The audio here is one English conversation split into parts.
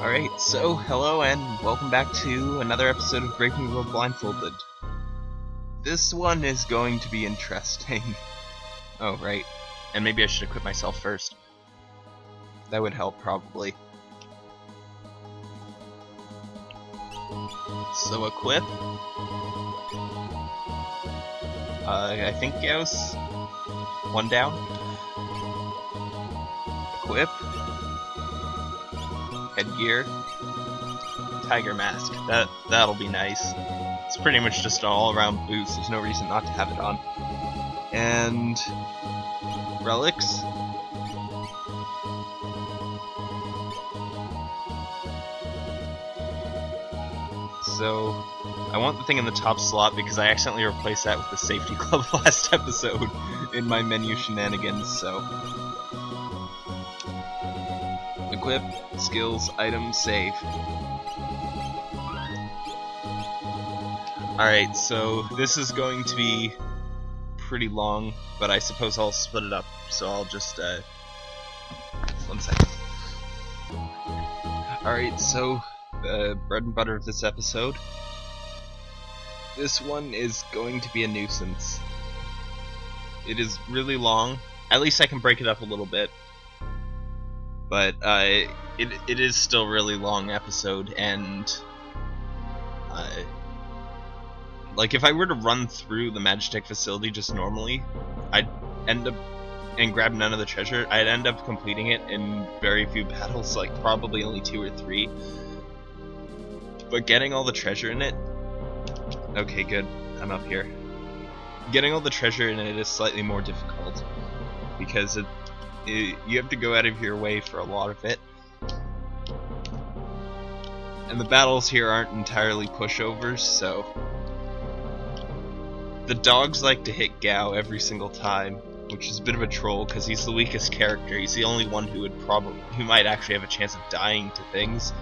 Alright, so hello and welcome back to another episode of Breaking the World Blindfolded. This one is going to be interesting. oh, right. And maybe I should equip myself first. That would help, probably. So equip. Uh, I think Gauss. One down. Equip. Headgear. Tiger mask. That that'll be nice. It's pretty much just an all-around boost. There's no reason not to have it on. And relics. So I want the thing in the top slot because I accidentally replaced that with the safety club last episode in my menu shenanigans, so. Equip, skills, items, save. Alright, so this is going to be pretty long, but I suppose I'll split it up, so I'll just, uh, one second. Alright, so, the bread and butter of this episode. This one is going to be a nuisance. It is really long. At least I can break it up a little bit. But, uh, it, it is still really long episode, and, uh, like if I were to run through the Magitek facility just normally, I'd end up and grab none of the treasure. I'd end up completing it in very few battles, like probably only two or three. But getting all the treasure in it, okay, good. I'm up here. Getting all the treasure in it is slightly more difficult because it, it you have to go out of your way for a lot of it. And the battles here aren't entirely pushovers, so the dogs like to hit Gau every single time, which is a bit of a troll because he's the weakest character. He's the only one who would probably who might actually have a chance of dying to things.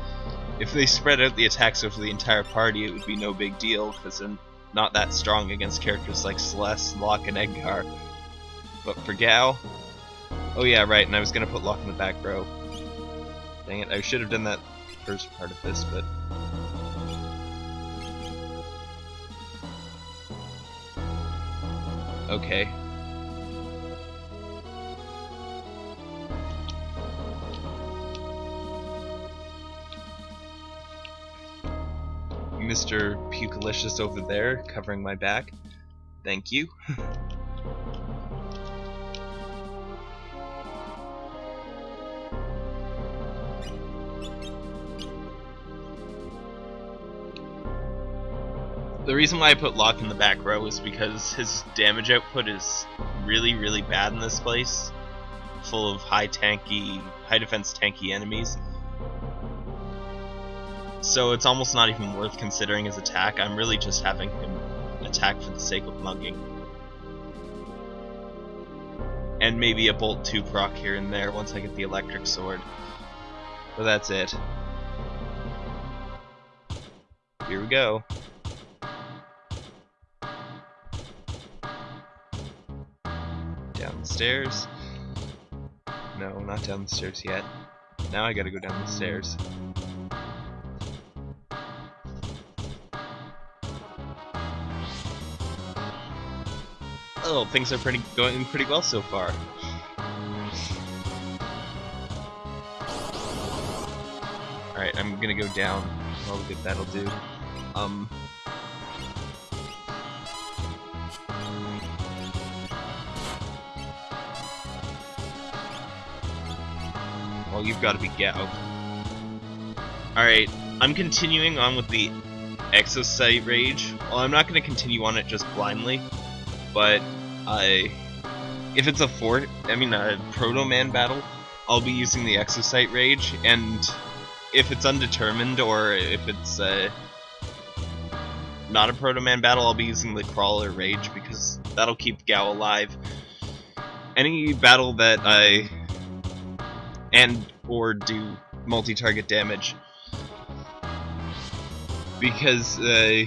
If they spread out the attacks over the entire party, it would be no big deal because they're not that strong against characters like Celeste, Locke, and Edgar. But for Gau, oh yeah, right. And I was gonna put Locke in the back row. Dang it! I should have done that first part of this, but Okay. Mr. Pukalicious over there, covering my back. Thank you. reason why I put Locke in the back row is because his damage output is really, really bad in this place. Full of high tanky, high defense tanky enemies. So it's almost not even worth considering his attack. I'm really just having him attack for the sake of mugging. And maybe a Bolt 2 proc here and there once I get the electric sword. But that's it. Here we go. Down the stairs. No, not down the stairs yet. Now I gotta go down the stairs. Oh, things are pretty going pretty well so far. Alright, I'm gonna go down. Oh, good, that'll do. Um... you've got to be Gau. Alright, I'm continuing on with the Exocite Rage. Well, I'm not going to continue on it just blindly, but I, if it's a fort, I mean a Proto Man battle, I'll be using the Exocite Rage, and if it's undetermined or if it's uh, not a Proto Man battle, I'll be using the Crawler Rage because that'll keep Gau alive. Any battle that I and or do multi-target damage because uh,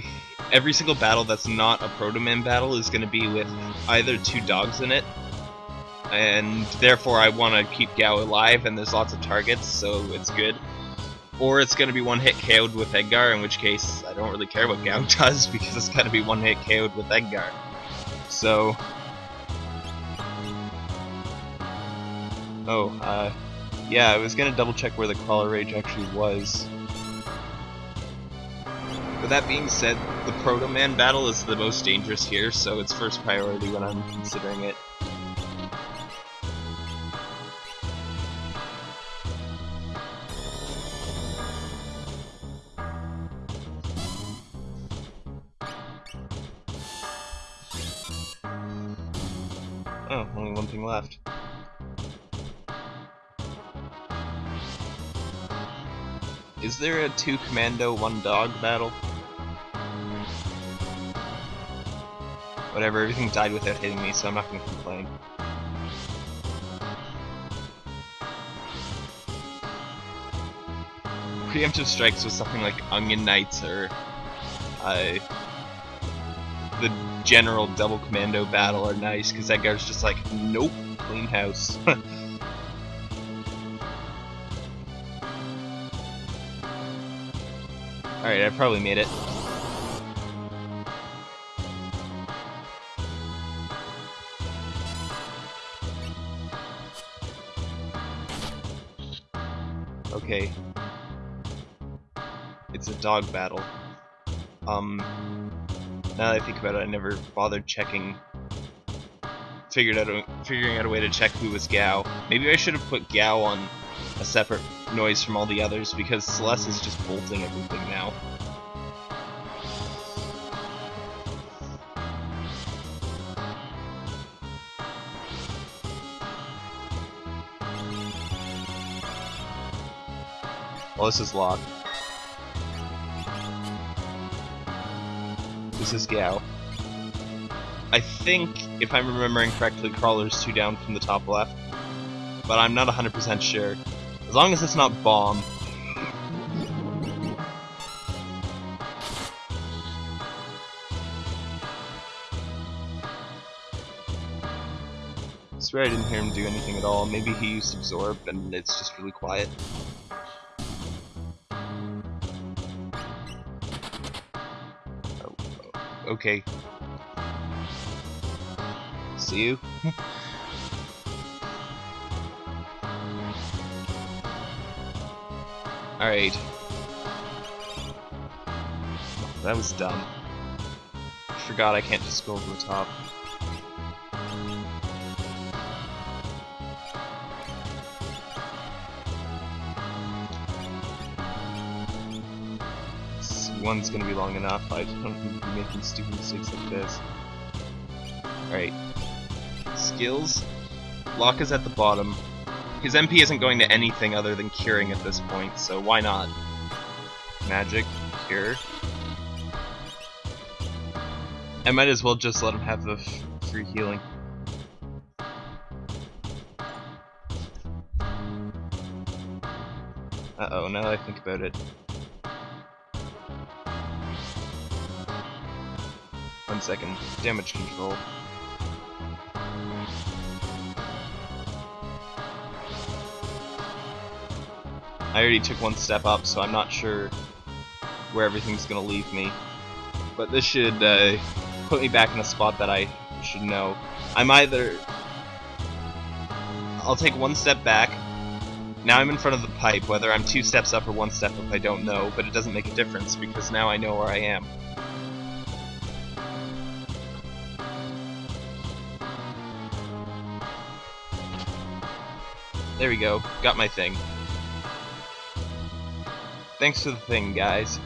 every single battle that's not a Proto Man battle is going to be with either two dogs in it, and therefore I want to keep Gau alive, and there's lots of targets, so it's good. or it's going to be one hit KO'd with Edgar, in which case I don't really care what Gau does because it's going to be one hit KO'd with Edgar. So. Oh, uh, yeah, I was to double check where the Crawler Rage actually was. With that being said, the Proto Man battle is the most dangerous here, so it's first priority when I'm considering it. Oh, only one thing left. Is there a two commando, one dog battle? Whatever, everything died without hitting me, so I'm not gonna complain. Preemptive strikes with something like Onion Knights or uh, the general double commando battle are nice because that guy's just like, nope, clean house. Alright, I probably made it. Okay. It's a dog battle. Um, now that I think about it, I never bothered checking, figured out a, figuring out a way to check who was Gau. Maybe I should have put Gau on a separate noise from all the others because Celeste is just bolting everything now. Well, this is locked. This is Gau. I think, if I'm remembering correctly, Crawler's two down from the top left. But I'm not 100% sure. As long as it's not Bomb. I swear I didn't hear him do anything at all. Maybe he used Absorb and it's just really quiet. Oh, oh okay. See you. Alright. That was dumb. Forgot I can't just go over the top. One's gonna be long enough. I don't need to be making stupid mistakes like this. Alright. Skills. Locke is at the bottom. His MP isn't going to anything other than curing at this point, so why not? Magic, cure. I might as well just let him have the free healing. Uh-oh, now I think about it. One second. Damage control. I already took one step up, so I'm not sure where everything's gonna leave me. But this should uh, put me back in a spot that I should know. I'm either... I'll take one step back. Now I'm in front of the pipe. Whether I'm two steps up or one step up, I don't know, but it doesn't make a difference because now I know where I am. There we go. Got my thing. Thanks for the thing, guys.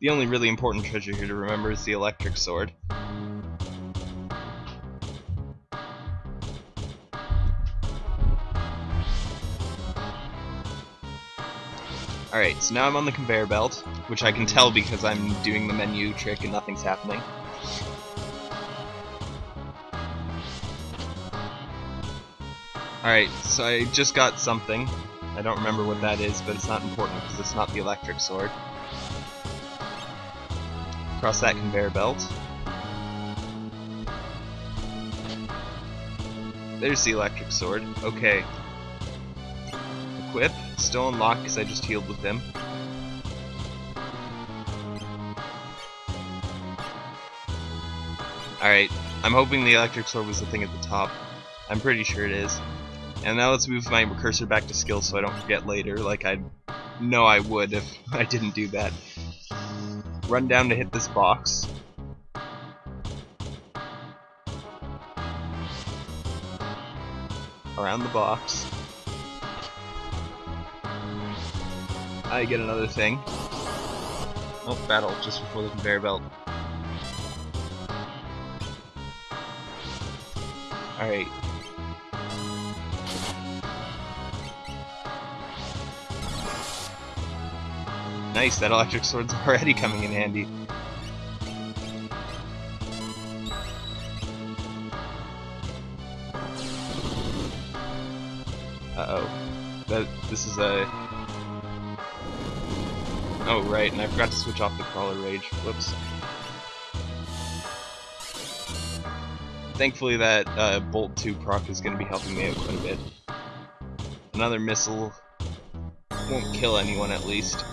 The only really important treasure here to remember is the electric sword. Alright, so now I'm on the conveyor belt, which I can tell because I'm doing the menu trick and nothing's happening. Alright, so I just got something. I don't remember what that is, but it's not important because it's not the electric sword. Across that conveyor belt. There's the electric sword. Okay. Equip. still unlocked because I just healed with him. Alright, I'm hoping the electric sword was the thing at the top. I'm pretty sure it is. And now let's move my cursor back to skill so I don't forget later, like I know I would if I didn't do that. Run down to hit this box. Around the box. I get another thing. Oh, battle just before the conveyor belt. Alright. Nice, that electric sword's already coming in handy. Uh-oh. That this is a Oh right, and I forgot to switch off the crawler rage. Whoops. Thankfully that uh, Bolt 2 proc is going to be helping me out quite a bit. Another missile won't kill anyone at least.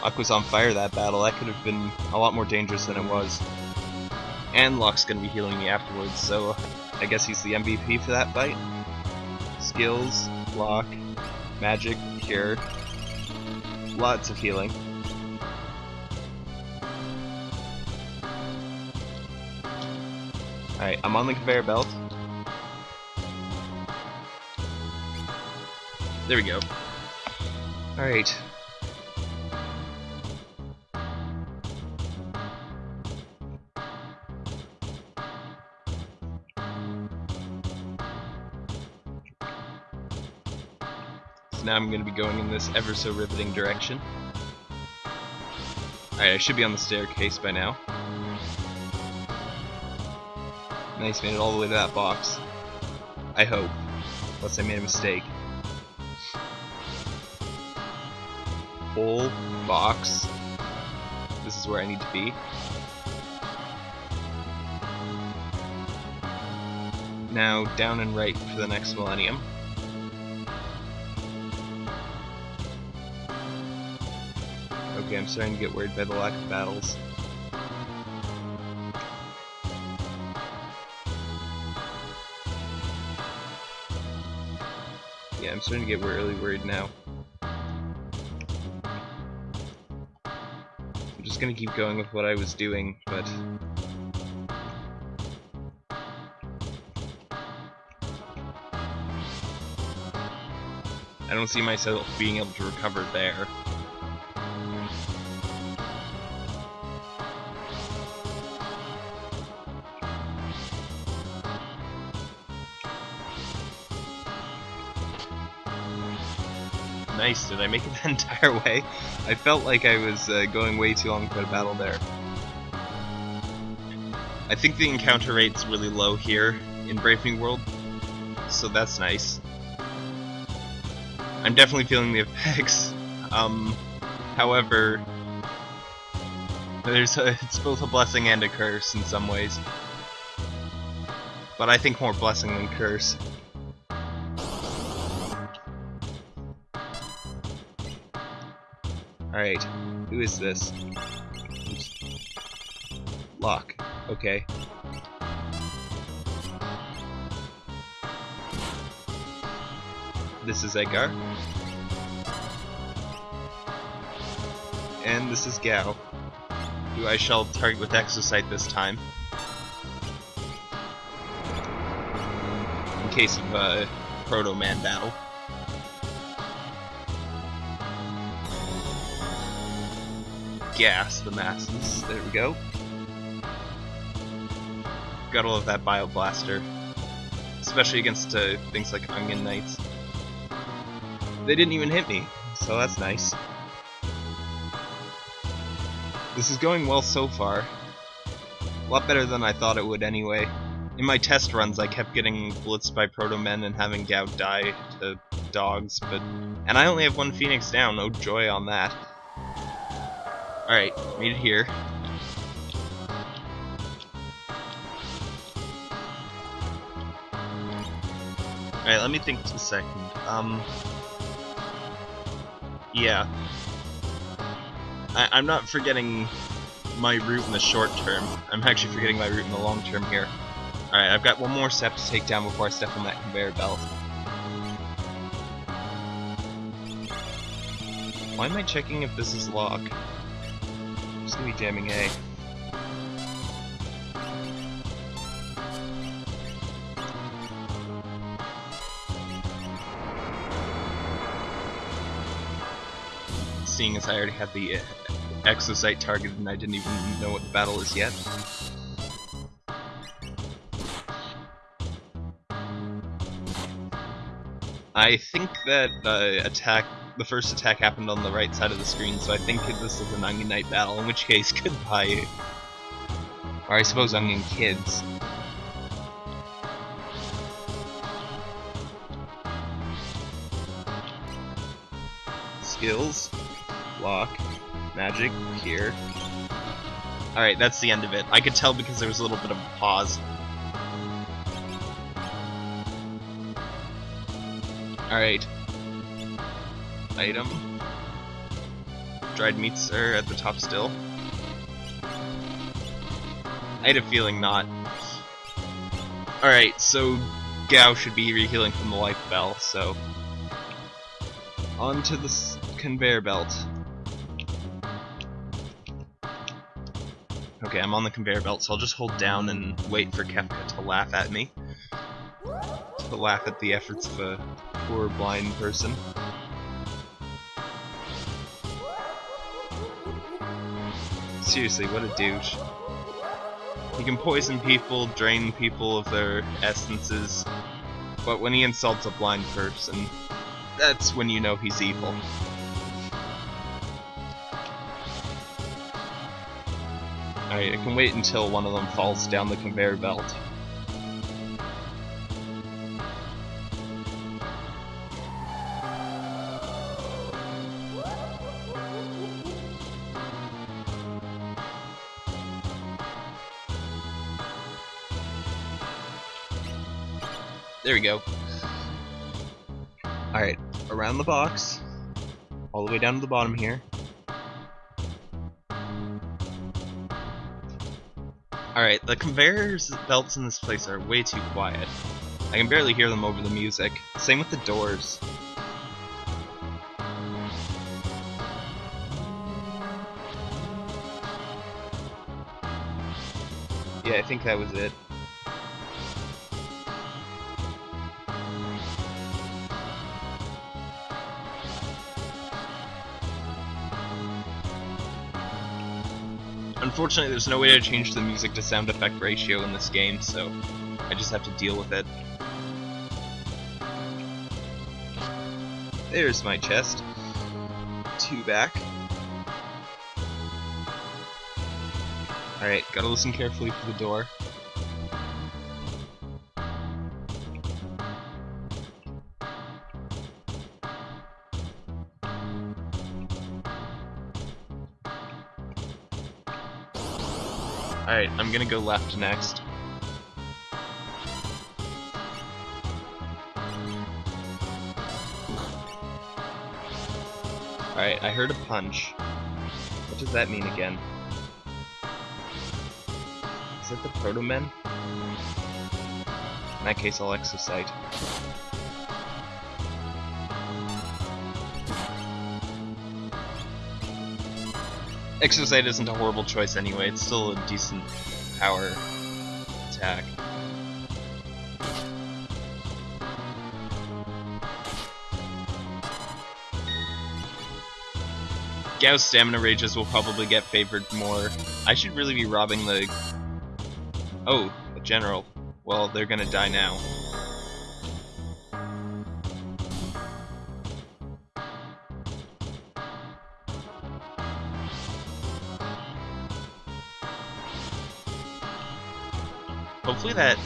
Luck was on fire that battle. That could have been a lot more dangerous than it was. And Locke's gonna be healing me afterwards, so uh, I guess he's the MVP for that fight. Skills, Locke, Magic, Cure. Lots of healing. Alright, I'm on the conveyor belt. There we go. Alright. So now I'm going to be going in this ever so riveting direction. Alright, I should be on the staircase by now. Nice, made it all the way to that box. I hope. Unless I made a mistake. Full box. This is where I need to be. Now down and right for the next millennium. Okay, I'm starting to get worried by the lack of battles. Yeah, I'm starting to get really worried now. Just gonna keep going with what I was doing, but... I don't see myself being able to recover there. Nice, did I make it the entire way? I felt like I was uh, going way too long for a battle there. I think the encounter rate's really low here in Brave New World, so that's nice. I'm definitely feeling the effects. Um, however, there's a, it's both a blessing and a curse in some ways. But I think more blessing than curse. Alright, who is this? Locke. Okay. This is Edgar. And this is Gau, who I shall target with Exocite this time. In case of a Proto-Man battle. Gas the masses. There we go. Gotta love that Bioblaster. Especially against uh, things like Onion Knights. They didn't even hit me, so that's nice. This is going well so far. A lot better than I thought it would anyway. in my test runs, I kept getting blitzed by Proto Men and having Gau die to dogs, but and I only have one Phoenix down. No joy on that. All right, meet it here. All right, let me think for a second. Um, yeah, I, I'm not forgetting my route in the short term. I'm actually forgetting my route in the long term here. Alright, I've got one more step to take down before I step on that conveyor belt. Why am I checking if this is Locke? Just gonna be jamming A. Seeing as I already had the uh, exocite targeted and I didn't even know what the battle is yet. I think that the attack, the first attack happened on the right side of the screen, so I think this is an Onion Knight battle, in which case, goodbye. Or I suppose Onion Kids. Skills, Locke, magic, here. Alright, that's the end of it. I could tell because there was a little bit of a pause. Alright. Item. Dried meats are at the top still. I had a feeling not. Alright, so Gau should be rehealing from the life bell, so... On to the conveyor belt. Okay, I'm on the conveyor belt, so I'll just hold down and wait for Kefka to laugh at me. To laugh at the efforts of a poor blind person. Seriously, what a douche. He can poison people, drain people of their essences, but when he insults a blind person, that's when you know he's evil. Alright, I can wait until one of them falls down the conveyor belt. There we go. Alright, around the box, all the way down to the bottom here. Alright, the conveyors belts in this place are way too quiet. I can barely hear them over the music. Same with the doors. Yeah, I think that was it. Unfortunately, there's no way to change the music to sound effect ratio in this game, so I just have to deal with it. There's my chest. Two back. Alright, gotta listen carefully for the door. I'm gonna go left next. Alright, I heard a punch. What does that mean again? Is it the Proto-Men? In that case, I'll Exocite. Exocite isn't a horrible choice anyway, it's still a decent power attack. Gau's stamina rages will probably get favored more. I should really be robbing the... Oh, the general. Well, they're gonna die now. Hopefully that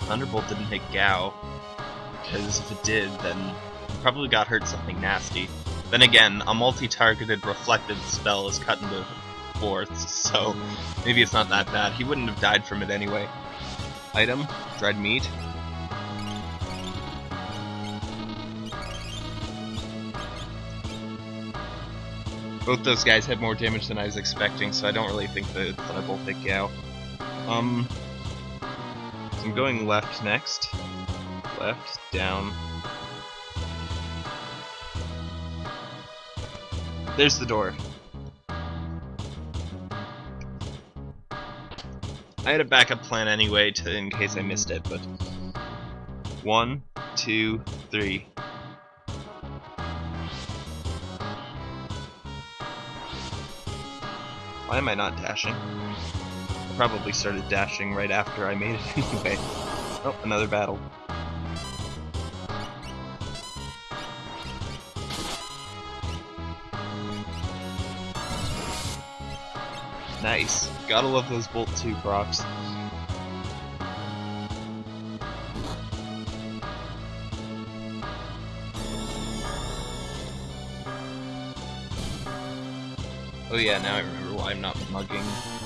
Thunderbolt didn't hit Gau. Because if it did, then he probably got hurt something nasty. Then again, a multi-targeted reflected spell is cut into fourths, so maybe it's not that bad. He wouldn't have died from it anyway. Item, dried meat. Both those guys had more damage than I was expecting, so I don't really think the Thunderbolt hit Gau. Um, I'm going left next. Left, down. There's the door. I had a backup plan anyway, to, in case I missed it, but... One, two, three. Why am I not dashing? Probably started dashing right after I made it anyway. Oh, another battle. Nice. Gotta love those Bolt 2 procs. Oh yeah, now I remember why I'm not mugging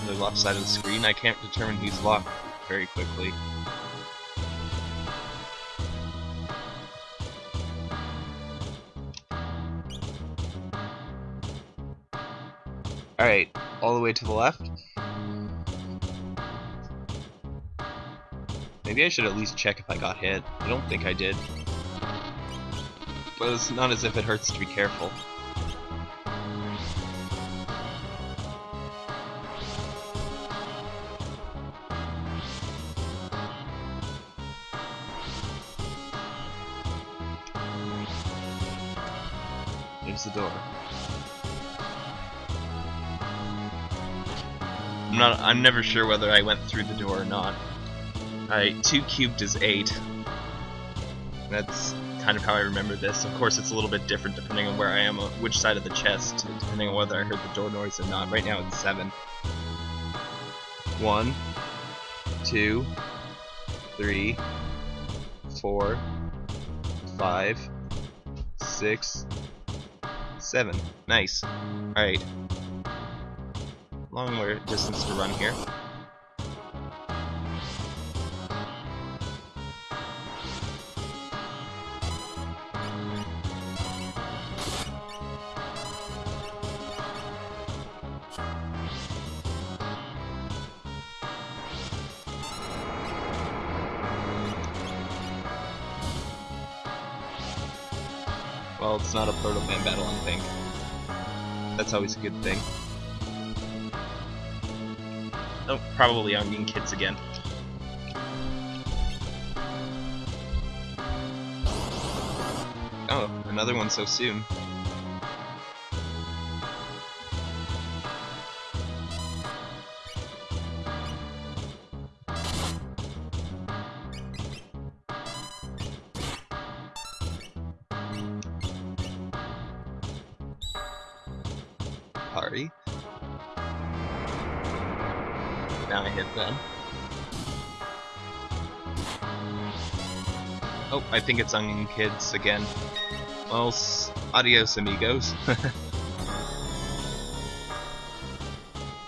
the left side of the screen. I can't determine who's locked very quickly. Alright, all the way to the left. Maybe I should at least check if I got hit. I don't think I did. But it's not as if it hurts to be careful. Not. I'm never sure whether I went through the door or not. Alright, two cubed is eight. That's kind of how I remember this. Of course, it's a little bit different depending on where I am, uh, which side of the chest, depending on whether I heard the door noise or not. Right now, it's seven. One, two, three, four, five, six, seven. Nice. Alright. Long distance to run here. Well, it's not a Proto Man battle, I think. That's always a good thing. Oh, probably Onion Kids again. Oh, another one so soon. Party. Now I hit them. Oh, I think it's Onion Kids again. Well, adios amigos.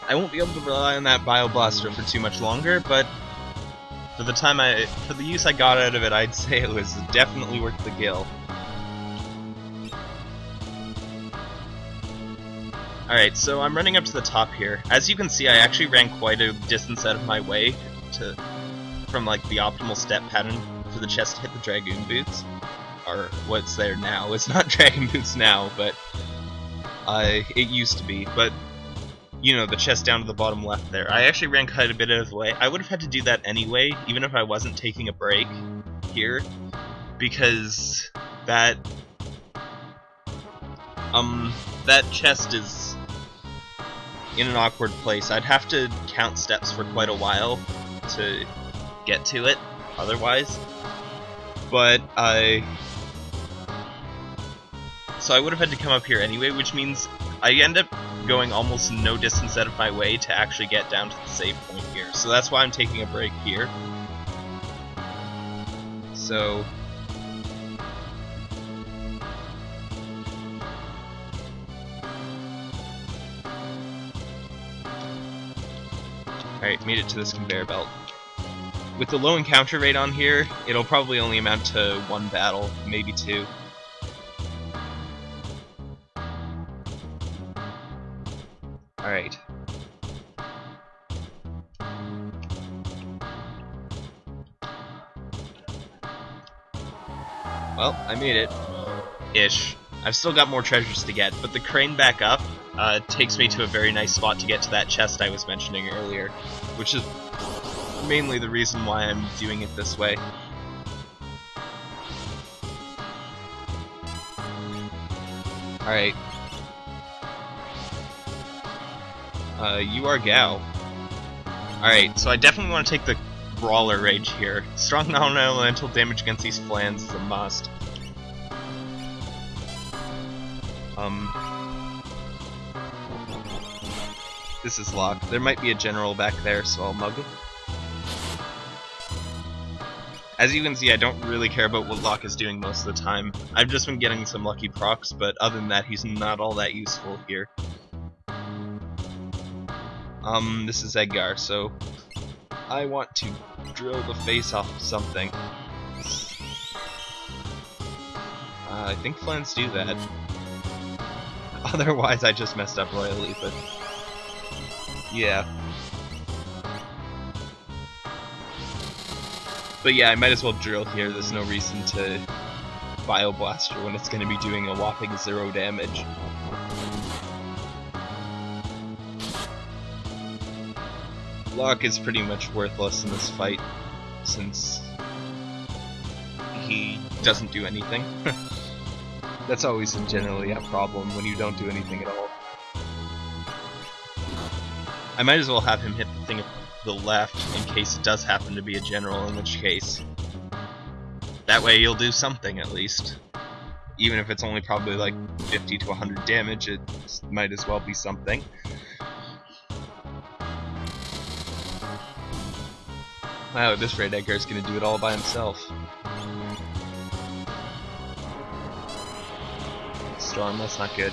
I won't be able to rely on that Bio Blaster for too much longer, but for the time I, for the use I got out of it, I'd say it was definitely worth the gill. Alright, so I'm running up to the top here. As you can see, I actually ran quite a distance out of my way to from like the optimal step pattern for the chest to hit the Dragoon boots. Or what's there now. It's not Dragon boots now, but uh, it used to be. But, you know, the chest down to the bottom left there. I actually ran quite a bit out of the way. I would have had to do that anyway, even if I wasn't taking a break here, because that um, that chest is in an awkward place. I'd have to count steps for quite a while to get to it, otherwise. But I... So I would have had to come up here anyway, which means I end up going almost no distance out of my way to actually get down to the save point here. So that's why I'm taking a break here. So Alright, made it to this conveyor belt. With the low encounter rate on here, it'll probably only amount to one battle, maybe two. Alright. Well, I made it. Ish. I've still got more treasures to get, but the crane back up uh, takes me to a very nice spot to get to that chest I was mentioning earlier, which is mainly the reason why I'm doing it this way. Alright. Uh, you are Gau. Alright, so I definitely want to take the Brawler Rage here. Strong non-elemental damage against these flans is a must. Um, this is locked. There might be a general back there, so I'll mug him. As you can see, I don't really care about what Locke is doing most of the time. I've just been getting some lucky procs, but other than that, he's not all that useful here. Um, this is Edgar, so I want to drill the face off of something. Uh, I think flans do that. Otherwise, I just messed up royally, but yeah. But yeah, I might as well drill here. There's no reason to Bio Blaster when it's going to be doing a whopping zero damage. Locke is pretty much worthless in this fight, since he doesn't do anything. That's always generally a problem when you don't do anything at all. I might as well have him hit the thing at the left in case it does happen to be a general, in which case... That way you'll do something at least. Even if it's only probably like 50 to 100 damage, it might as well be something. Wow, at this rate Edgar's gonna do it all by himself. Storm, that's not good.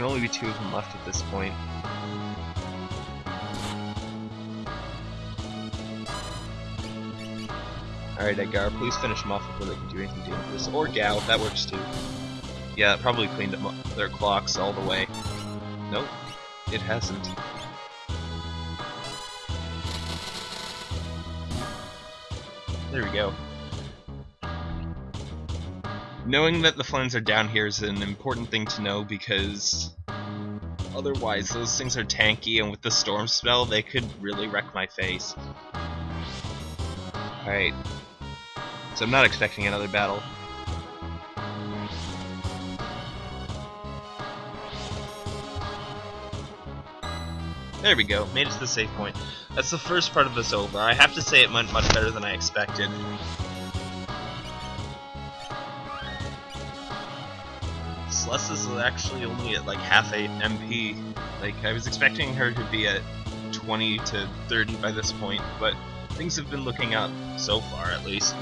Can only be two of them left at this point. Alright, Edgar, please finish them off before they can do anything dangerous. Or Gau, that works too. Yeah, probably cleaned up their clocks all the way. Nope, it hasn't. There we go. Knowing that the flans are down here is an important thing to know because otherwise those things are tanky and with the storm spell they could really wreck my face. Alright. So I'm not expecting another battle. There we go, made it to the save point. That's the first part of this over. I have to say it went much better than I expected. Celeste is actually only at like half a MP. Like, I was expecting her to be at 20 to 30 by this point, but things have been looking up, so far at least.